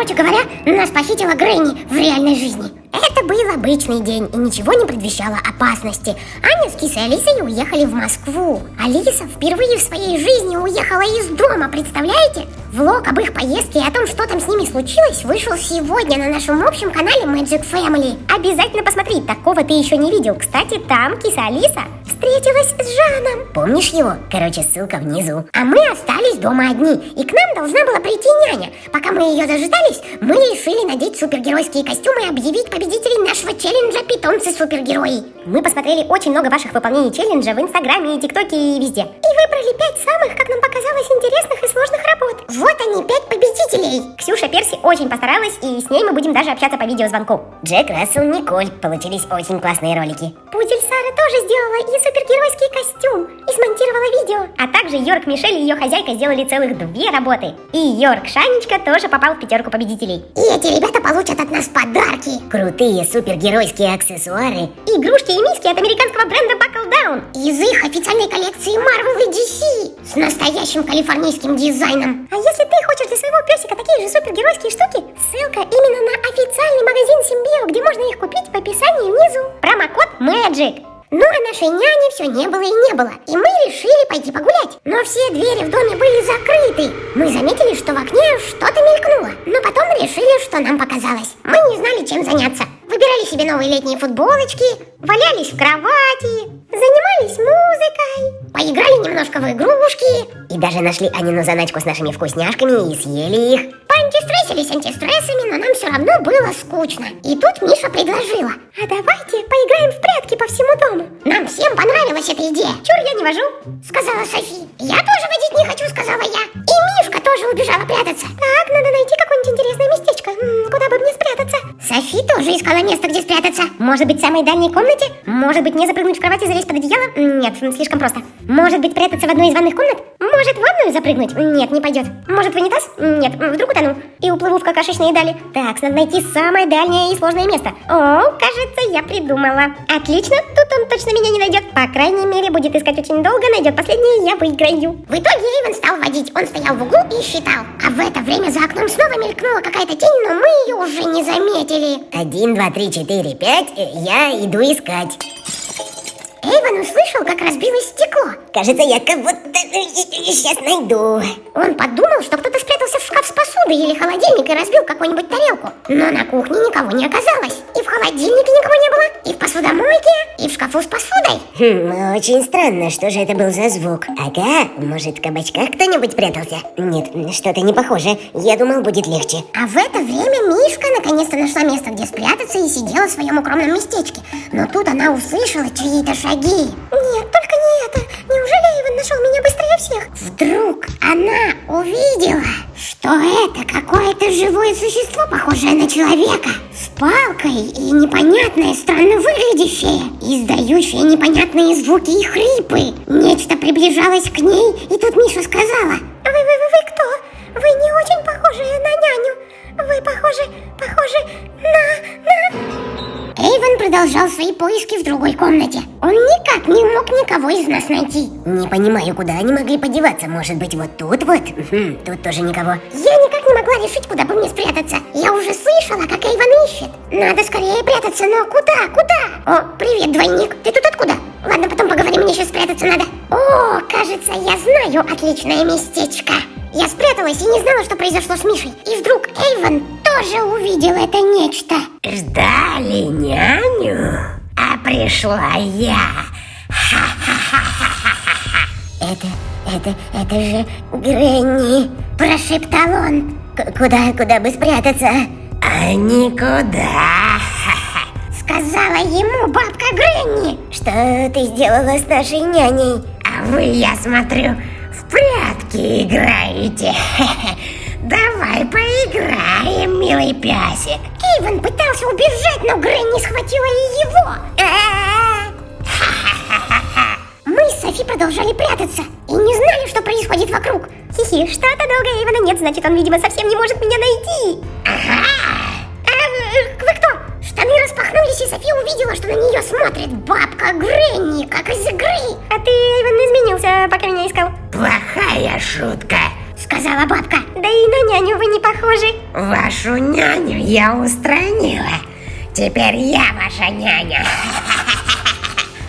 Короче говоря, нас похитила Грэнни в реальной жизни. Это был обычный день и ничего не предвещало опасности. Аня с Кисой Алисой уехали в Москву. Алиса впервые в своей жизни уехала из дома, представляете? Влог об их поездке и о том, что там с ними случилось, вышел сегодня на нашем общем канале Magic Family. Обязательно посмотри, такого ты еще не видел. Кстати, там Киса Алиса встретилась с Жаном. Помнишь его? Короче, ссылка внизу. А мы остались дома одни, и к нам должна была прийти няня. Пока мы ее дожидались, мы решили надеть супергеройские костюмы и объявить победителей нашего челленджа «Питомцы-супергерои». Мы посмотрели очень много ваших выполнений челленджа в Инстаграме, и ТикТоке и везде. И выбрали пять самых, как нам показалось, интересных и сложных работ. Вот они, пять победителей. Ксюша Перси очень постаралась, и с ней мы будем даже общаться по видеозвонку. Джек Рассел, Николь. Получились очень классные ролики. Пудель Сара тоже сделала и супергеройский также Йорк Мишель и ее хозяйка сделали целых две работы. И Йорк Шанечка тоже попал в пятерку победителей. И эти ребята получат от нас подарки. Крутые супергеройские аксессуары. Игрушки и миски от американского бренда Buckle Down. Из их официальной коллекции Marvel и DC. С настоящим калифорнийским дизайном. А если ты хочешь для своего песика такие же супергеройские штуки, ссылка именно на официальный магазин Симбио, где можно их купить в описании внизу. Промокод MAGIC. Ну а нашей няни все не было и не было, и мы решили пойти погулять. Но все двери в доме были закрыты. Мы заметили, что в окне что-то мелькнуло, но потом решили, что нам показалось. Мы не знали, чем заняться. Себе новые летние футболочки, валялись в кровати, занимались музыкой, поиграли немножко в игрушки и даже нашли Анину заначку с нашими вкусняшками и съели их. Поантистрессились антистрессами, но нам все равно было скучно. И тут Миша предложила. А давайте поиграем в прятки по всему дому. Нам всем понравилась эта идея. Чур, я не вожу, сказала Софи. Я тоже водить не хочу, сказала я. И Мишка тоже убежала прятаться. Так, надо найти Софи тоже искала место, где спрятаться. Может быть, в самой дальней комнате? Может быть, мне запрыгнуть в кровать и залезть под одеяло? Нет, слишком просто. Может быть, прятаться в одной из ванных комнат? Может, в ванную запрыгнуть? Нет, не пойдет. Может, в унитаз? Нет, вдруг утону. И уплыву в какашечные дали. Так, надо найти самое дальнее и сложное место. О, кажется, я придумала. Отлично, тут он точно меня не найдет. По крайней мере, будет искать очень долго, найдет последнее, я выиграю. В итоге Эйвен стал водить. Он стоял в углу и считал. А в это время за окном снова мелькнула какая-то тень, но мы ее уже не заметили. Один, два, три, четыре, пять. Я иду искать. Эйвен услышал, как разбилось стекло. Кажется, я кого-то сейчас найду. Он подумал, что кто-то спрятался или холодильник и разбил какую-нибудь тарелку. Но на кухне никого не оказалось. И в холодильнике никого не было, и в посудомойке, и в шкафу с посудой. Хм, очень странно, что же это был за звук? Ага, может в кабачках кто-нибудь прятался? Нет, что-то не похоже. Я думал, будет легче. А в это время Мишка наконец-то нашла место, где спрятаться и сидела в своем укромном местечке. Но тут она услышала чьи-то шаги. Нет, нашел меня быстрее всех? Вдруг она увидела, что это какое-то живое существо, похожее на человека, с палкой и непонятное, странно выглядящее, издающее непонятные звуки и хрипы. Нечто приближалось к ней, и тут Миша сказала. Вы, вы, вы, вы кто? Вы не очень похожи на няню. Вы похожи, похожи на. Продолжал свои поиски в другой комнате. Он никак не мог никого из нас найти. Не понимаю, куда они могли подеваться. Может быть, вот тут вот? Хм, тут тоже никого. Я никак не могла решить, куда бы мне спрятаться. Я уже слышала, как Эйвен ищет. Надо скорее прятаться, но куда, куда? О, привет, двойник. Ты тут откуда? Ладно, потом поговорим, мне сейчас спрятаться надо. О, кажется, я знаю отличное местечко. Я спряталась и не знала, что произошло с Мишей. И вдруг Эйвен тоже увидел это нечто. Ждали няню, а пришла я. Это, это, это же Гренни, прошептал он. К- Куда, куда бы спрятаться? А никуда. Сказала ему бабка Гренни. Что ты сделала с нашей няней? А вы, я смотрю, прятки играете. Давай поиграем, милый песик. Эйвен пытался убежать, но Гренни схватила и его. Мы с Софи продолжали прятаться и не знали, что происходит вокруг. Хихи, что-то долго Эйвена нет, значит, он, видимо, совсем не может меня найти. Ага. А, э, вы кто? Штаны распахнулись, и София увидела, что на нее смотрит бабка Гренни, как из игры. А ты, Эйвен, изменился, пока меня искал. Шутка. Сказала бабка. Да и на няню вы не похожи. Вашу няню я устранила. Теперь я ваша няня.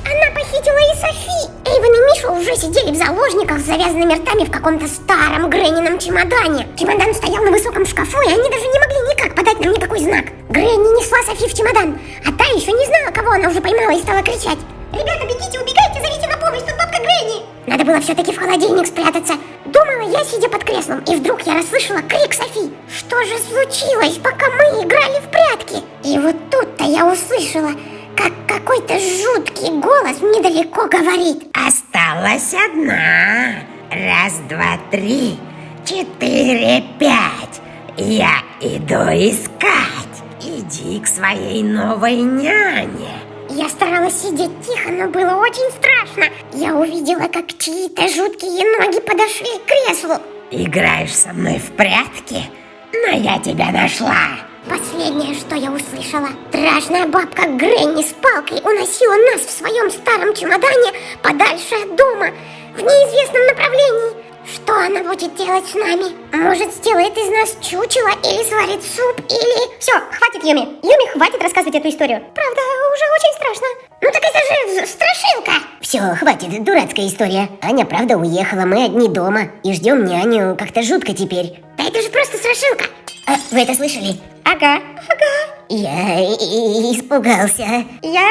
Она похитила и Софи. Эйвен и Миша уже сидели в заложниках с завязанными ртами в каком-то старом Греннином чемодане. Чемодан стоял на высоком шкафу, и они даже не могли никак подать нам никакой знак. Гренни несла Софи в чемодан, а та еще не знала, кого она уже поймала и стала кричать. «Ребята, бегите, убегайте, зовите на помощь, тут бабка Гренни!» Надо было все-таки в холодильник спрятаться. Думала я, сидя под креслом, и вдруг я расслышала крик Софи. Что же случилось, пока мы играли в прятки? И вот тут-то я услышала, как какой-то жуткий голос недалеко говорит. Осталась одна. Раз, два, три, четыре, пять. Я иду искать. Иди к своей новой няне. Я старалась сидеть тихо, но было очень страшно. Я увидела, как чьи-то жуткие ноги подошли к креслу. Играешь со мной в прятки? Но я тебя нашла. Последнее, что я услышала, страшная бабка Гренни с палкой уносила нас в своем старом чемодане подальше от дома, в неизвестном направлении. Что она будет делать с нами? Может, сделает из нас чучело или сварит суп, или... Все, хватит, Юми. Юми, хватит рассказывать эту историю. Правда, уже очень страшно. Ну так это же страшилка. Все, хватит, дурацкая история. Аня правда уехала, мы одни дома. И ждем няню, как-то жутко теперь. Да это же просто страшилка. А, вы это слышали? Ага, ага. Я испугался. Я,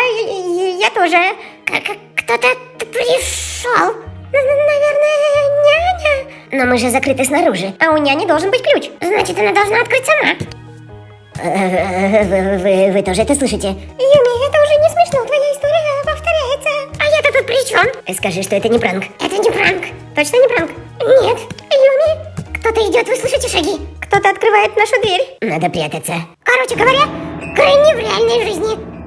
я тоже. Как кто-то пришел. Но мы же закрыты снаружи. А у няни должен быть ключ. Значит, она должна открыть сама. Э, Вы, вы- вы тоже это слышите? Юми, это уже не смешно. Твоя история повторяется. А я-то тут при чем? Скажи, что это не пранк. Это не пранк. Точно не пранк? Нет. Юми, кто-то идет, вы слышите шаги? Кто-то открывает нашу дверь. Надо прятаться. Короче говоря, Грэнни в реальной жизни.